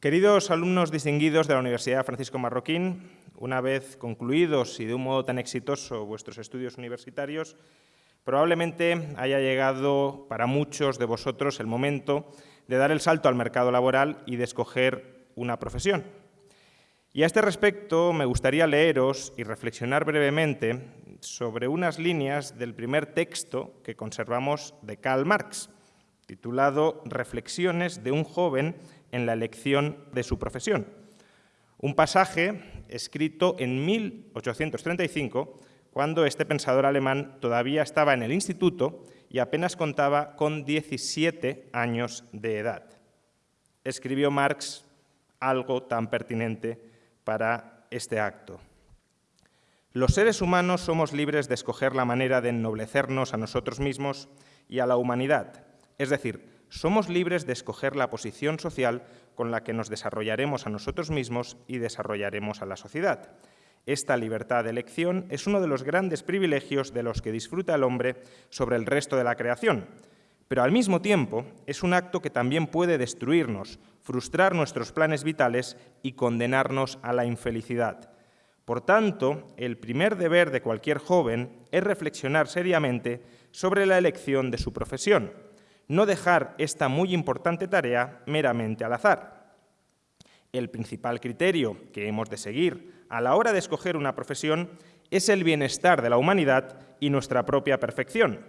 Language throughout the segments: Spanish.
Queridos alumnos distinguidos de la Universidad Francisco Marroquín, una vez concluidos y de un modo tan exitoso vuestros estudios universitarios, probablemente haya llegado para muchos de vosotros el momento de dar el salto al mercado laboral y de escoger una profesión. Y a este respecto me gustaría leeros y reflexionar brevemente sobre unas líneas del primer texto que conservamos de Karl Marx, titulado Reflexiones de un joven en la elección de su profesión. Un pasaje escrito en 1835, cuando este pensador alemán todavía estaba en el instituto y apenas contaba con 17 años de edad. Escribió Marx algo tan pertinente para este acto. Los seres humanos somos libres de escoger la manera de ennoblecernos a nosotros mismos y a la humanidad, es decir, somos libres de escoger la posición social con la que nos desarrollaremos a nosotros mismos y desarrollaremos a la sociedad. Esta libertad de elección es uno de los grandes privilegios de los que disfruta el hombre sobre el resto de la creación, pero al mismo tiempo es un acto que también puede destruirnos, frustrar nuestros planes vitales y condenarnos a la infelicidad. Por tanto, el primer deber de cualquier joven es reflexionar seriamente sobre la elección de su profesión, no dejar esta muy importante tarea meramente al azar. El principal criterio que hemos de seguir a la hora de escoger una profesión es el bienestar de la humanidad y nuestra propia perfección.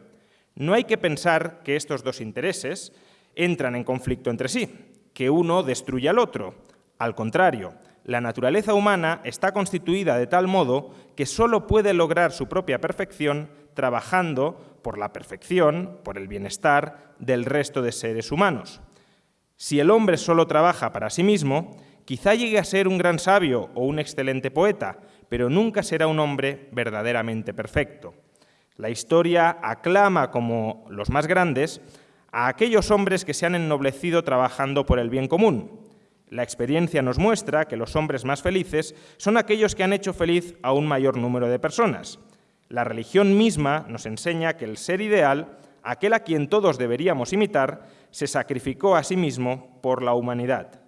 No hay que pensar que estos dos intereses entran en conflicto entre sí, que uno destruye al otro. Al contrario, la naturaleza humana está constituida de tal modo que sólo puede lograr su propia perfección trabajando por la perfección, por el bienestar del resto de seres humanos. Si el hombre solo trabaja para sí mismo, quizá llegue a ser un gran sabio o un excelente poeta, pero nunca será un hombre verdaderamente perfecto. La historia aclama como los más grandes a aquellos hombres que se han ennoblecido trabajando por el bien común. La experiencia nos muestra que los hombres más felices son aquellos que han hecho feliz a un mayor número de personas. La religión misma nos enseña que el ser ideal, aquel a quien todos deberíamos imitar, se sacrificó a sí mismo por la humanidad.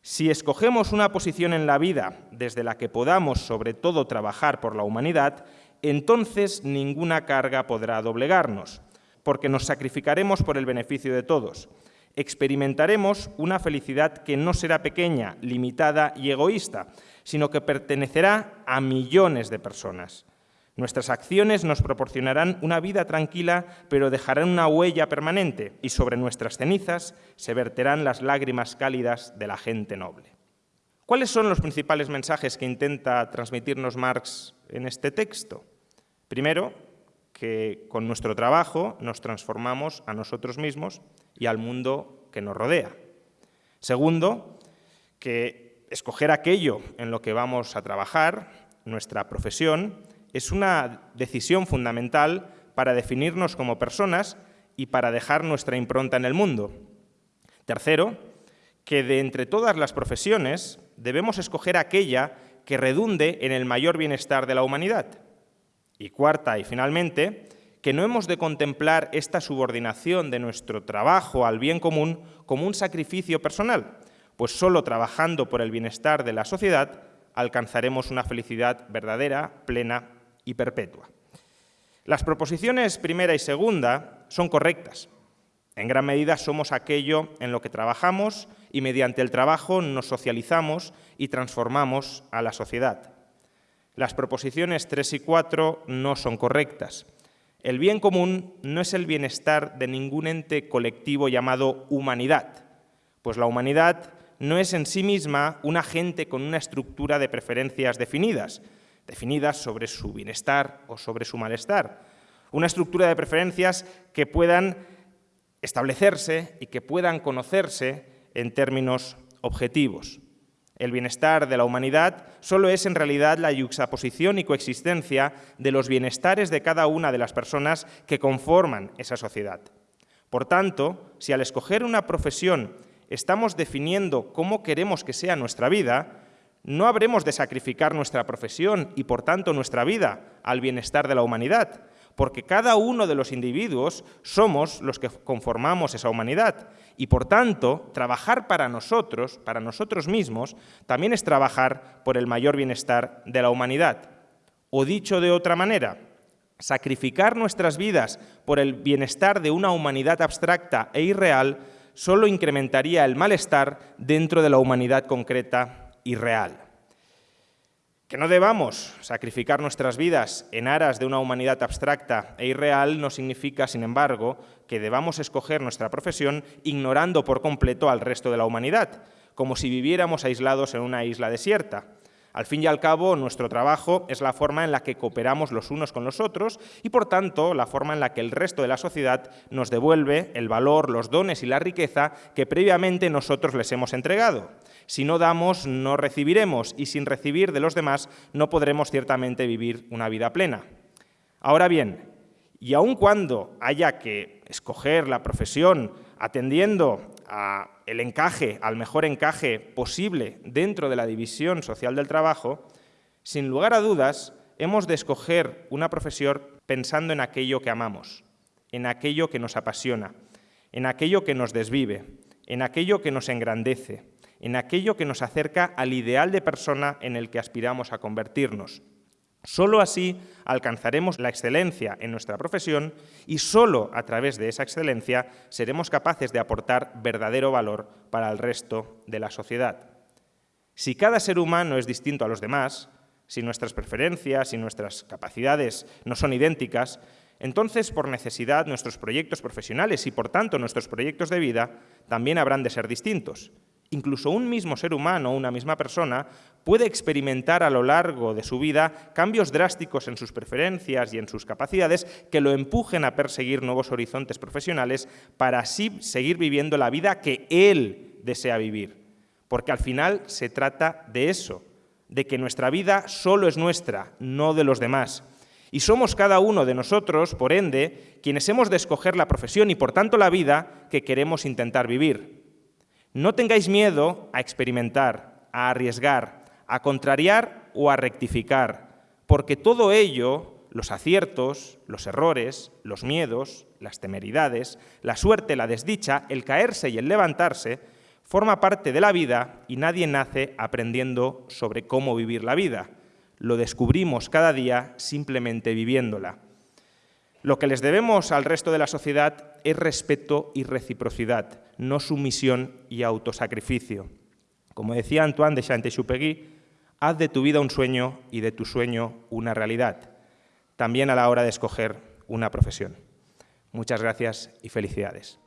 Si escogemos una posición en la vida desde la que podamos sobre todo trabajar por la humanidad, entonces ninguna carga podrá doblegarnos, porque nos sacrificaremos por el beneficio de todos. Experimentaremos una felicidad que no será pequeña, limitada y egoísta, sino que pertenecerá a millones de personas. Nuestras acciones nos proporcionarán una vida tranquila, pero dejarán una huella permanente y sobre nuestras cenizas se verterán las lágrimas cálidas de la gente noble. ¿Cuáles son los principales mensajes que intenta transmitirnos Marx en este texto? Primero, que con nuestro trabajo nos transformamos a nosotros mismos y al mundo que nos rodea. Segundo, que escoger aquello en lo que vamos a trabajar, nuestra profesión, es una decisión fundamental para definirnos como personas y para dejar nuestra impronta en el mundo. Tercero, que de entre todas las profesiones debemos escoger aquella que redunde en el mayor bienestar de la humanidad. Y cuarta y finalmente, que no hemos de contemplar esta subordinación de nuestro trabajo al bien común como un sacrificio personal, pues solo trabajando por el bienestar de la sociedad alcanzaremos una felicidad verdadera, plena y perpetua. Las proposiciones primera y segunda son correctas. En gran medida somos aquello en lo que trabajamos y mediante el trabajo nos socializamos y transformamos a la sociedad. Las proposiciones 3 y 4 no son correctas. El bien común no es el bienestar de ningún ente colectivo llamado humanidad, pues la humanidad no es en sí misma un agente con una estructura de preferencias definidas, definidas sobre su bienestar o sobre su malestar. Una estructura de preferencias que puedan establecerse y que puedan conocerse en términos objetivos. El bienestar de la humanidad solo es en realidad la yuxaposición y coexistencia de los bienestares de cada una de las personas que conforman esa sociedad. Por tanto, si al escoger una profesión estamos definiendo cómo queremos que sea nuestra vida, no habremos de sacrificar nuestra profesión y, por tanto, nuestra vida al bienestar de la humanidad, porque cada uno de los individuos somos los que conformamos esa humanidad y, por tanto, trabajar para nosotros, para nosotros mismos, también es trabajar por el mayor bienestar de la humanidad. O dicho de otra manera, sacrificar nuestras vidas por el bienestar de una humanidad abstracta e irreal solo incrementaría el malestar dentro de la humanidad concreta y real. Que no debamos sacrificar nuestras vidas en aras de una humanidad abstracta e irreal no significa, sin embargo, que debamos escoger nuestra profesión ignorando por completo al resto de la humanidad, como si viviéramos aislados en una isla desierta. Al fin y al cabo, nuestro trabajo es la forma en la que cooperamos los unos con los otros y, por tanto, la forma en la que el resto de la sociedad nos devuelve el valor, los dones y la riqueza que previamente nosotros les hemos entregado. Si no damos, no recibiremos, y sin recibir de los demás no podremos ciertamente vivir una vida plena. Ahora bien, y aun cuando haya que escoger la profesión atendiendo al encaje, al mejor encaje posible dentro de la división social del trabajo, sin lugar a dudas, hemos de escoger una profesión pensando en aquello que amamos, en aquello que nos apasiona, en aquello que nos desvive, en aquello que nos engrandece, en aquello que nos acerca al ideal de persona en el que aspiramos a convertirnos. Solo así alcanzaremos la excelencia en nuestra profesión y solo a través de esa excelencia seremos capaces de aportar verdadero valor para el resto de la sociedad. Si cada ser humano es distinto a los demás, si nuestras preferencias y nuestras capacidades no son idénticas, entonces por necesidad nuestros proyectos profesionales y por tanto nuestros proyectos de vida también habrán de ser distintos. Incluso un mismo ser humano, una misma persona, puede experimentar a lo largo de su vida cambios drásticos en sus preferencias y en sus capacidades que lo empujen a perseguir nuevos horizontes profesionales para así seguir viviendo la vida que él desea vivir. Porque al final se trata de eso, de que nuestra vida solo es nuestra, no de los demás. Y somos cada uno de nosotros, por ende, quienes hemos de escoger la profesión y por tanto la vida que queremos intentar vivir. No tengáis miedo a experimentar, a arriesgar, a contrariar o a rectificar, porque todo ello, los aciertos, los errores, los miedos, las temeridades, la suerte, la desdicha, el caerse y el levantarse, forma parte de la vida y nadie nace aprendiendo sobre cómo vivir la vida. Lo descubrimos cada día simplemente viviéndola. Lo que les debemos al resto de la sociedad es respeto y reciprocidad, no sumisión y autosacrificio. Como decía Antoine de Saint-Exupéry, haz de tu vida un sueño y de tu sueño una realidad, también a la hora de escoger una profesión. Muchas gracias y felicidades.